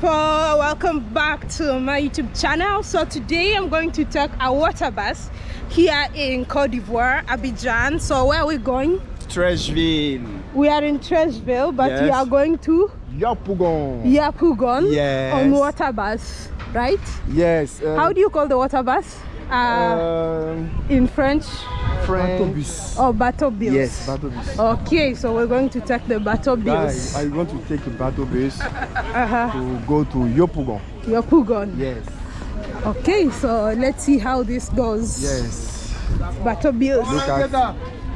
people welcome back to my youtube channel so today i'm going to take a water bus here in cote d'ivoire abidjan so where are we going Treichville. we are in treichville but we are going to Yopougon. yapugon Yes. on water bus right Yes. uh, how do you call the water bus uh, um, in french French. or bateau bus Yes, bateau bus. okay so we're going to take the bateau bus I, I want to take the bateau bus uh-huh. to go to Yopougon. yapugon Yes. okay so let's see how this goes Yes. bateau bus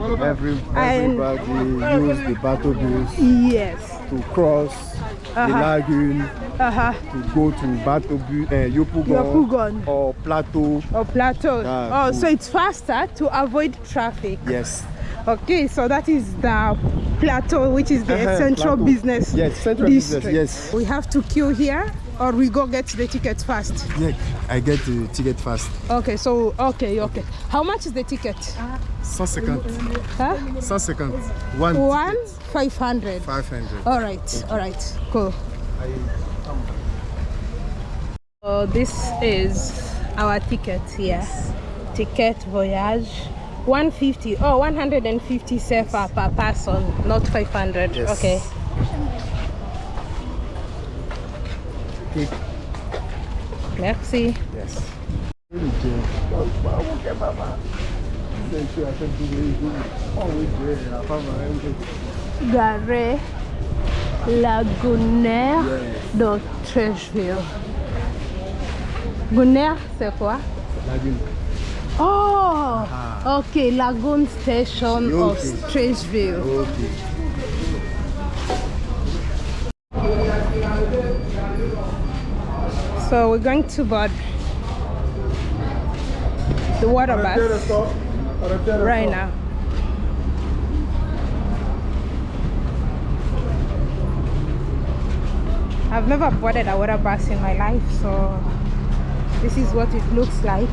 Look at every, And- everybody use the bateau bus yes to cross the Uh-huh. lagoon uh-huh to go to bateau bus, uh, Yopougon, Yopougon. or Plateau. or plateau oh so it's faster to avoid traffic Yes. Okay so that is the plateau which is the Uh-huh, central Plateau. business Yes, central business, yes. we have to queue here or we go get the ticket fast Yeah, I get the ticket fast. okay so okay okay how much is the ticket 150. huh 150. One. one ticket. 500 500. all right all right cool so this is our ticket here ticket voyage 150 oh 150 CFA per person not 500 Yes. okay Okay. merci Yes. gare lagunaire de Treichville Gonner c'est quoi Oh, okay, Lagoon Station of Okay. Treichville. Okay. So we're going to board the water bus right now. I've never boarded a water bus in my life, so this is what it looks like.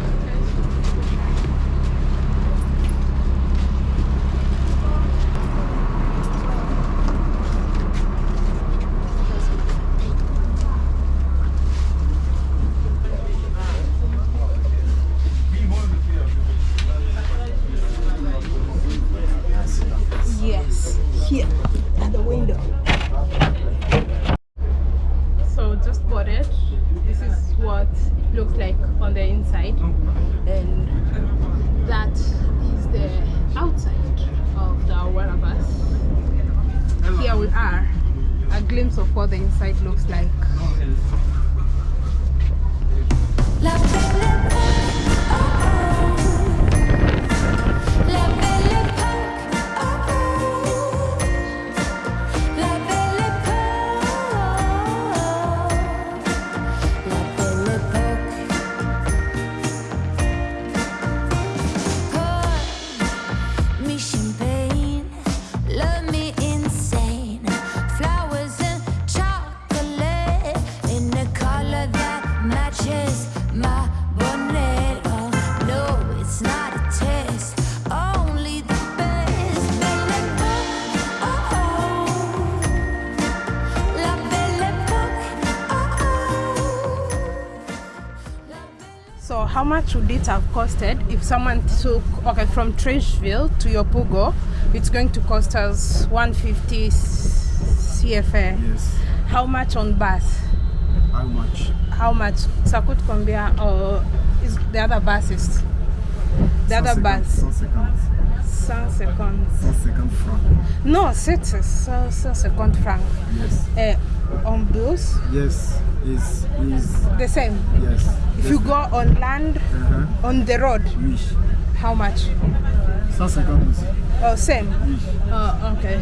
Much would it have costed if someone took okay from Treichville to Yopugo? It's going to cost us 150 CFA. Yes. How much on bus? How much? How much? Coûte combien? Or is the other buses? The other bus? 150. 150. 150 francs. Non, c'est 150 francs. Yes. Eh, on bus, Yes. Is is the same. yes. If you go on land, Uh-huh. on the road, how much? 150 aussi. Oh, same. Oh, okay.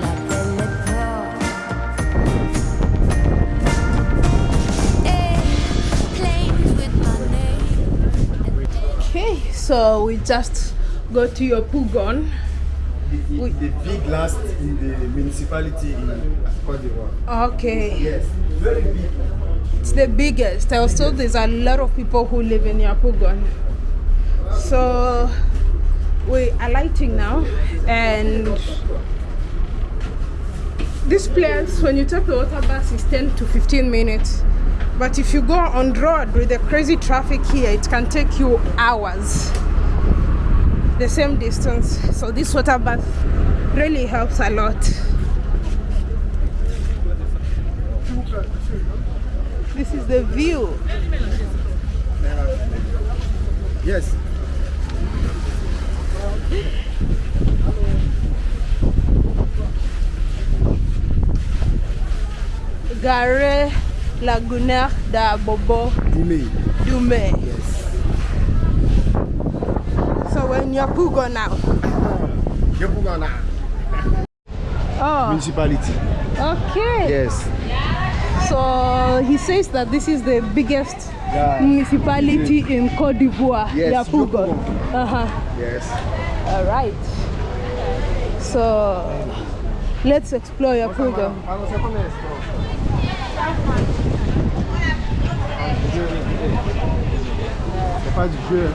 La belle époque. Planes with my name. Okay, so we just go to Yopougon. The, Oui. the big last in the municipality in Côte d'Ivoire. Okay, Yes. Very big. it's the biggest. I was there's a lot of people who live in Yapugon. So we are lighting now and this place when you take the water bus is 10 to 15 minutes but if you go on road with the crazy traffic here it can take you hours the same distance so this water bath really helps a lot this is the view Yes. gare lagunaire d'Abobo Doumé. Dume. Yes. So when you're Pugo now. Oh, Municipality. okay. Yes. So he says that this is the biggest Yeah. municipality in Cote d'Ivoire. Yes, Yapugo. Yapugo. Uh-huh. Yes. All right. So let's explore Yapugo. C'est pas du jeu.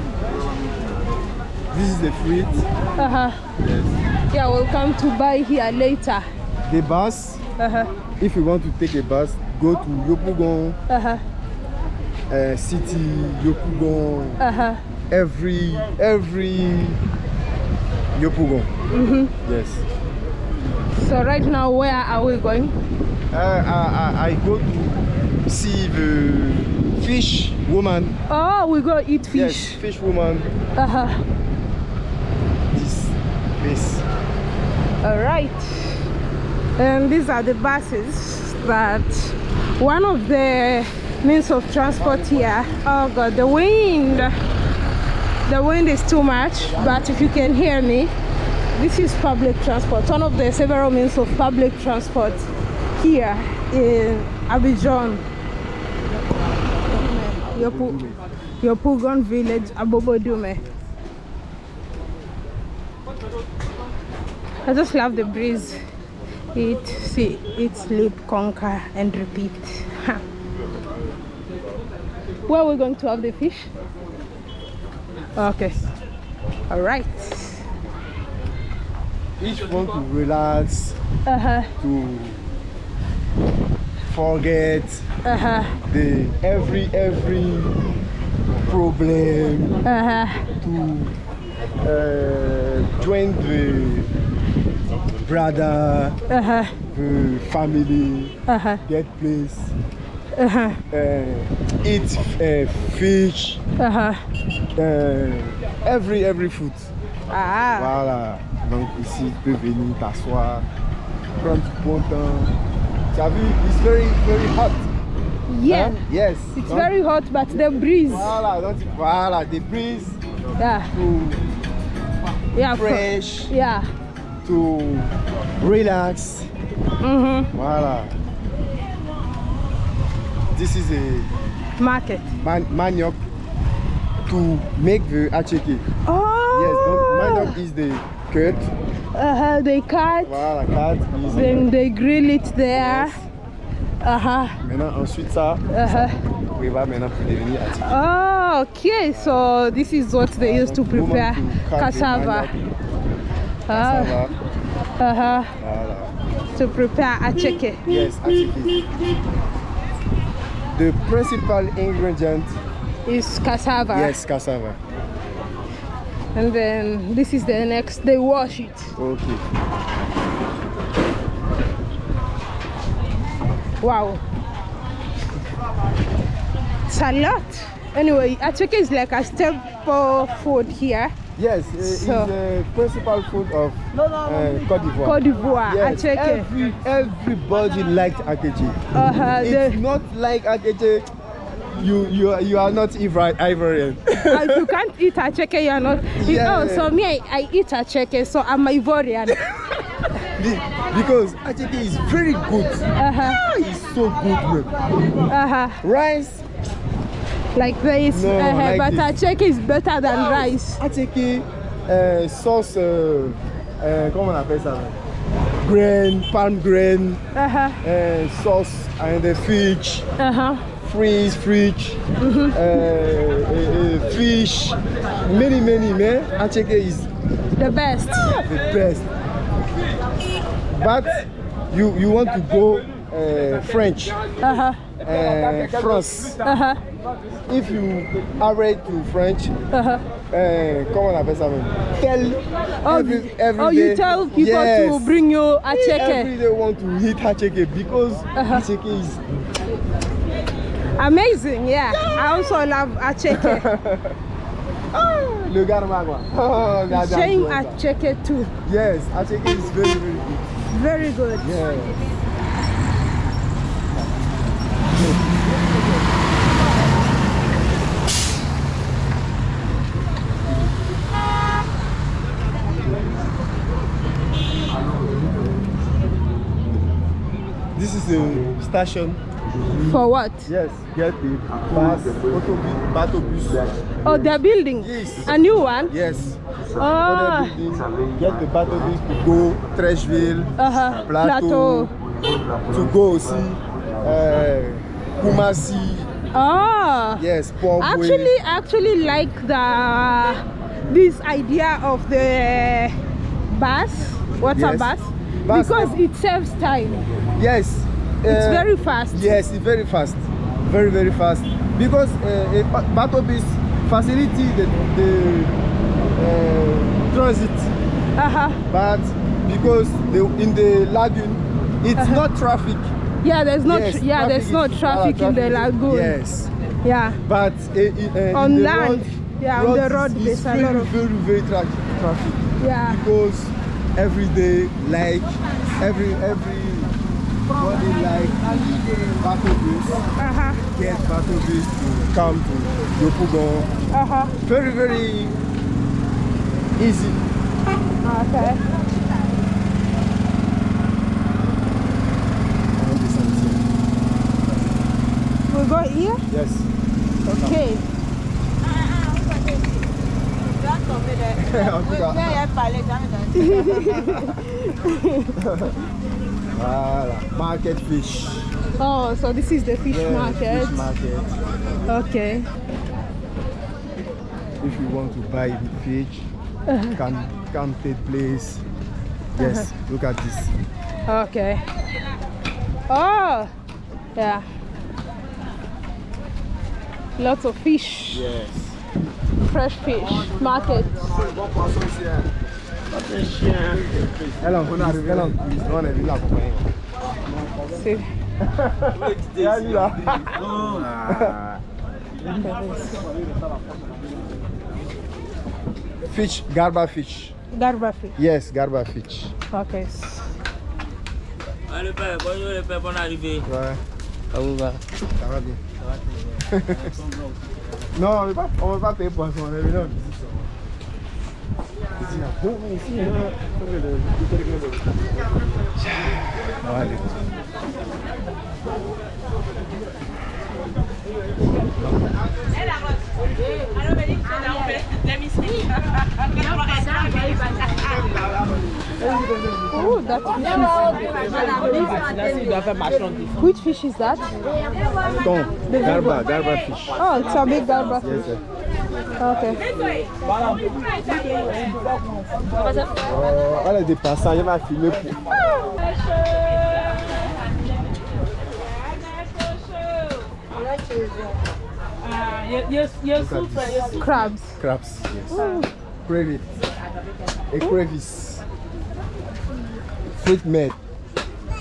This is the fruit. Uh-huh. Yes. Yeah, we'll come to buy here later. The bus. Uh-huh. If you want to take a bus, go to Yopougon Uh-huh. uh, City, Yopougon, Uh-huh. every every Yopougon. Mm-hmm. Yes. So right now where are we going? Uh, I, I, I go to see the fish woman. Oh, we go eat fish. Yes, fish. fish woman. Uh-huh. All right. And these are the buses that one of the means of transport here. Oh God, the wind. The wind is too much, but if you can hear me, this is public transport. One of the several means of public transport here in Abidjan. Yopu, Yopougon village, Abobo Doumé. I just love the breeze. Eat, see, eat, sleep, conquer, and repeat. Ha. Where are we going to have the fish? Okay. All right. Each want to relax, Uh huh. to forget Uh huh. the every every problem, Uh huh. to uh, join the brother, Uh huh. the family, Uh huh. get place, Uh huh. uh, eat uh, fish, Uh huh. uh, every every food. Ah. Voilà. Donc ici, tu peux venir t'asseoir, prendre bon temps. Tu as vu, it's very very hot. Yeah. Hein? Yes. It's Donc, very hot, but the breeze. Voilà, donc voilà, des breeze Yeah. to Yeah. for- fresh, Yeah. To relax. Mhm. Voilà. This is a Market. man manioc to make the acheke. Oh. Yes, manioc is the cut. Uh huh. They cut. Voilà, cut Then they grill it there. Uh huh. Maintenant, ensuite ça, Uh huh. on prévoit maintenant pour devenir acheke. Oh, okay. So this is what they used to prepare to cut the cassava. Cassava. uh huh. Voilà. To prepare a acheke. Yes, acheke. The principal ingredient, Is cassava. yes, cassava. And then this is the next. They wash it. Okay. Wow. It's a lot. Anyway, acheke is like a staple food here. Yes, uh, it's the principal food of uh, Cote d'Ivoire. Cote d'Ivoire, Yes, acheke. every, everybody likes akeche. Uh-huh. If The, not like akeche, you you you are not Ivorian. if you can't eat acheke, you're not. Yeah. Oh, so me, I, I eat acheke, so I'm Ivorian. Be- because akeche is very good. Uh-huh. Ah, it's so good, man. Uh-huh. Rice, Like this. No, uh-huh. like but this. acheke is better than rice. akeche, uh, sauce, uh, uh, comment on appelle ça? Grain, palm grain, Uh-huh. uh, sauce, and the fish. Uh-huh. freeze, fridge, Mm-hmm. uh, uh, uh, fish, many, many, man. Acheke is The best. the best. But you you want to go uh, French, Uh-huh. Uh, France. Uh-huh. If you are ready to French, uh, comment on appelle ça même? Tell Oh, every, every oh you day- tell people yes, to bring you a Every check. day want to eat hacheke because Uh-huh. hacheke is Amazing, yeah. I also love a check. le garma quoi. Oh, Shame regarde, a regarde. check too. Yes, hacheke is very very good. Very good. Yeah. A station. For what? Yes, get the bus, autobus, batobus. Oh, they're building Yes. a new one. Yes. Oh, building, Get the bus to go Treichville, uh-huh. Plateau, to go see uh, Koumassi. Oh. Yes, Port Actually, I actually like the this idea of the bus, water Yes. bus, Bus. because it saves time. Yes. It's uh, very fast. Yes, it's very fast. Very, very fast. Because uh, a ba- batobus facility the, the uh, transit, Uh-huh. but because the, in the lagoon, it's not traffic. Yeah, there's no yes, yeah, there's traffic no traffic ah, in the lagoon. Yes. Yeah. But uh, On the land, road, yeah, on the road is, there's is a very, lot of- very, very tra traffic. Yeah. Because every day, like every every body like batobus, Uh-huh. get batobus to come to Yopougon. Uh-huh. Very, very easy. Okay. We go here? Yes. Okay. En tout cas, voilà. Market fish. Oh, so this is the fish Yeah, market. Fish market. Okay. If you want to buy the fish, Uh-huh. can come take place. Yes, look at this. Okay. Oh, yeah. Lots of fish, Yes. fresh fish market. Elle en connaît, elle en cuise. On est venu l'accompagner. Et elle là. Fish, garba fish. Garba fish. Yes, garba fish. Okay. Allez, père, bonjour les pères, bonne arrivée. Ouais, Ça vous va? Ça va bien. non, on ne veut pas, on veut pas payer poisson, on est venu en visite seulement. Ici, il y a bon, mais ici, il y a- On va aller. Oh, that fish is. Which fish is that? Garba, garba fish. Oh, it's a big garba Yes, fish. sir. Okay. Oh, elle est dépassée, elle va filmer pour. Crabs. Crabs, yes. Crevice. A crevice. Fruit made.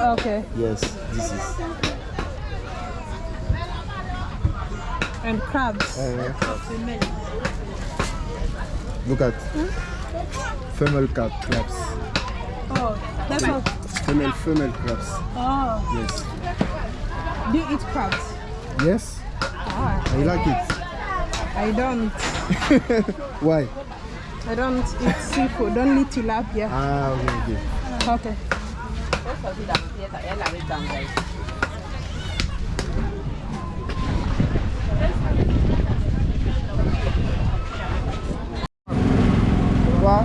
Okay. Yes, this is. And crabs. Uh, look at female crab, crabs. Oh, that's all. Female, female crabs. Oh, Yes. do you eat crabs? Yes, Ah, I like it. I don't. Why? I don't eat seafood. Only tilapia. Ah, okay, okay. Okay. Quoi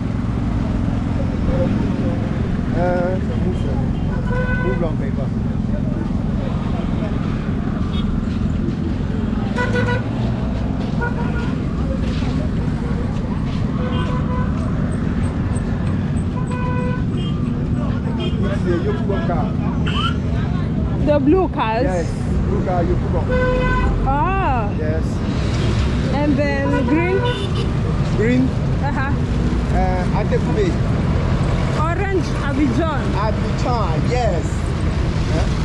Euh, c'est mouche. Mouche blanc, paye the blue cars. Yes, look at Yopougon. Oh, Yes. and then green. Green, Uh-huh. uh, Attécoubé. Orange Abidjan. Abidjan, yes.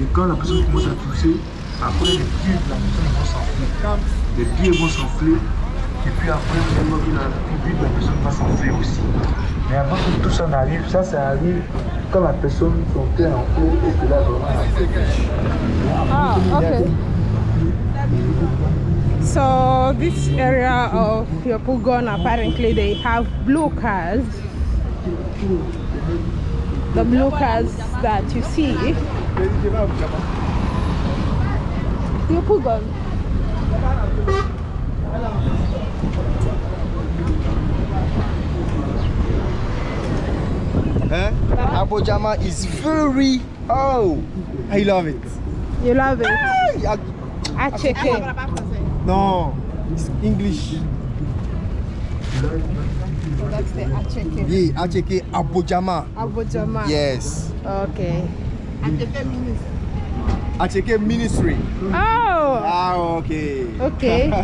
Et quand la personne commence à tousser, après les pieds de la personne vont s'enfler. Les pieds vont s'enfler. Et puis après, vous la pupille de la personne va s'enfler aussi. Mais avant que tout ça n'arrive, ça, ça arrive quand la personne, son est enflé et que là, vraiment, Ah, okay. So this area of Yopougon, apparently they have blue cars. The blue cars that you see. Yopougon. Huh? Abojama is very oh I love it. You love it. Yeah, Acheke. No, it's English. That's the Acheke. Yeah, Acheke Abojama. Abojama. Yes. Okay. Acheke Ministry. Oh, Ah, okay. okay.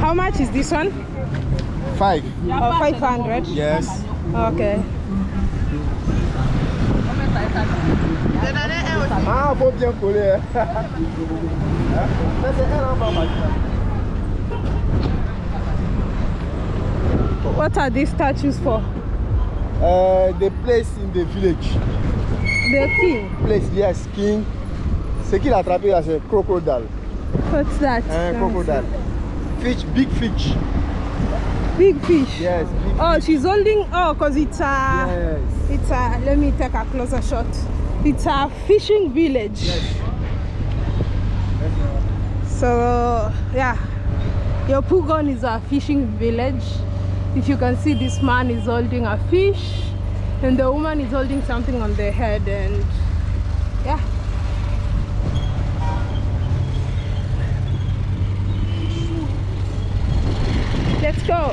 How much is this one? Five. Oh, 500. Yes. Okay. Ah, faut bien coller. hein. Hein? Ça, c'est un enfant, maintenant. What are these statues for? Uh, the place in the village. The king. Place, yes, king. Ce qu'il a attrapé là, c'est crocodile. What's that? Un crocodile. Fish, big fish. Big fish. Yes, big Oh, she's holding. Oh, cause it's a. Yes. It's a. Let me take a closer shot. It's a fishing village. Yes. So yeah, Yopougon is a fishing village. If you can see, this man is holding a fish, and the woman is holding something on their head, and yeah. Let's go.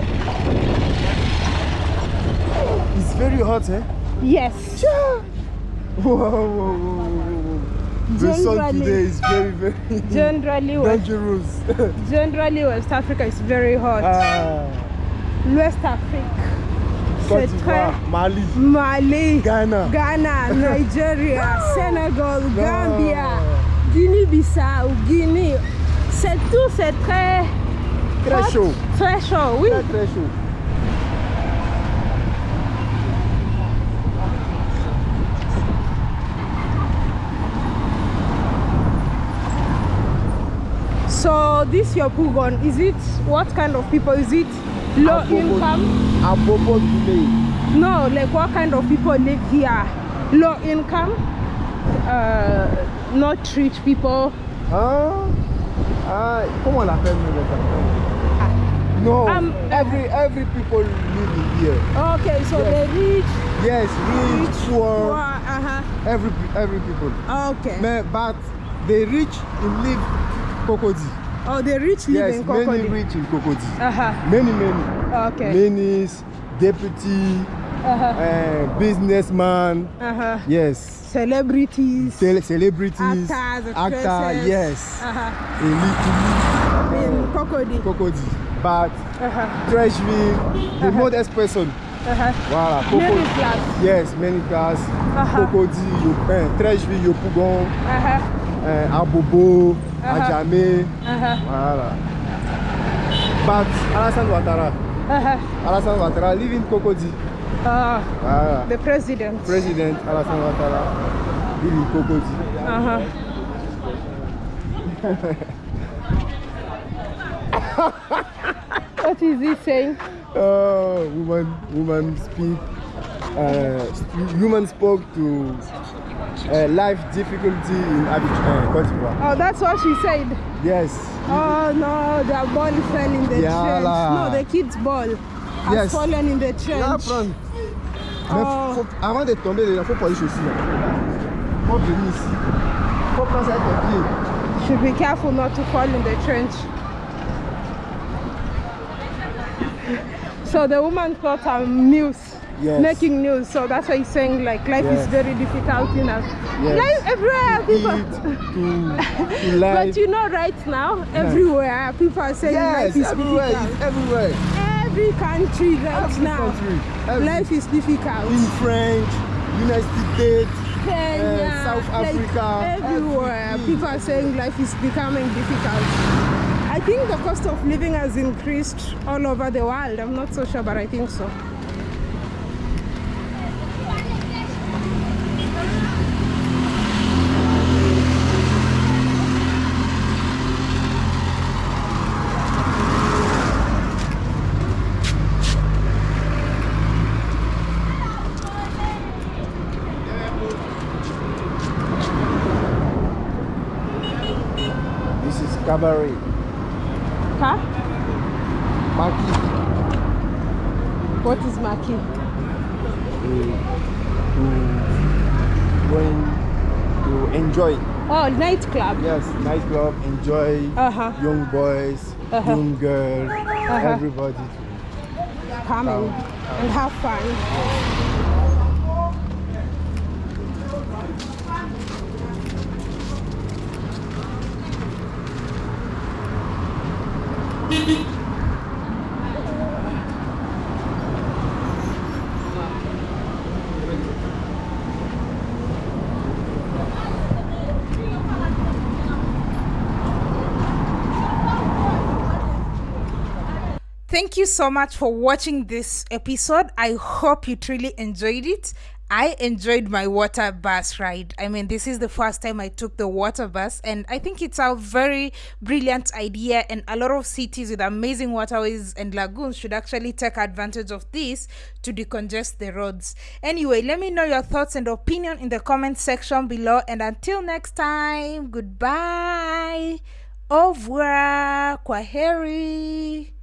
It's very hot, eh? Yes. Whoa, whoa, whoa, whoa, whoa. The sun today is very, very Generally, West, dangerous. generally West Africa is very hot. ah, L'Ouest Afrique, Côte c'est très d'Ivoire, Mali, Mali, Ghana. Ghana, Nigeria, Sénégal, Non. Gambia, Guinée-Bissau, Guinée. C'est tout, c'est très Très hot, chaud. Très chaud, oui. Très, très chaud. So this your Pugon, is it what kind of people? Is it? Low Abobo- income? Abobo village. No, like what kind of people live here? Low income, uh, not rich people. Hein? Ah, comment on l'appelle nous, les No, Um, every every people live here. Okay, so Yes. the rich, Yes, rich, poor, poor, uh-huh. every every people. Okay. But the rich live Cocody. Oh, the rich live Yes, in many rich in Cocody. Uh-huh. Many, many. Okay. Many deputy, Uh-huh. uh, businessman. Uh-huh. Yes. Celebrities. Cele- celebrities, Actors, actor, yes. Uh-huh. They live In Cocody. Cocody. But Uh-huh. Treichville, the modest person. Uh-huh. Voilà, Middle Cocody. class. Yes, many class. Uh-huh. Cocody, Yo- eh, Treichville, Yopougon, Uh-huh. Eh, Abobo, Uh-huh. Adjamé. Uh-huh. Voilà. But Alassane Ouattara, Uh-huh. Alassane Ouattara live in Cocody. Uh, Voilà. the president. President Alassane Ouattara live in Cocody. Uh-huh. what is he saying? Oh, woman, woman speak. uh, human spoke to uh, life difficulty in Abidjan, uh, Cote d'Ivoire. Oh, that's what she said. Yes. Oh no, their ball fell in the Yeah trench. No, the kid's ball has Yes. fallen in the Là, trench. prendre. Mais Oh. faut- avant de tomber, il faut les chaussures. là. Faut venir ici. Faut prendre ça avec tes pieds. Should be careful not to fall in the trench. So the woman thought I'm news, Yes. making news. So that's why he's saying like life Yes. is very difficult in us. Yes. Life everywhere, people. Eat, to, to. But you know, right now, everywhere people are saying yes, life is everywhere. difficult. It's everywhere. Every country right Every now, country. Every- life is difficult. in French, United States, Kenya, uh, South like, Africa, everywhere everything. people are saying life is becoming difficult. I think the cost of living has increased all over the world. I'm not so sure, but I think so. This is cabaret. Huh? Maquis. What is Maquis? to going to enjoy. Oh, nightclub. Yes, nightclub, enjoy. Uh-huh. Young boys, Uh-huh. young girls, Uh-huh. everybody. Come and have fun. Thank you so much for watching this episode. I hope you truly enjoyed it. I enjoyed my water bus ride. I mean, this is the first time I took the water bus, and I think it's a very brilliant idea. And a lot of cities with amazing waterways and lagoons should actually take advantage of this to decongest the roads. Anyway, let me know your thoughts and opinion in the comment section below. And until next time, goodbye. Au revoir. Kwaheri.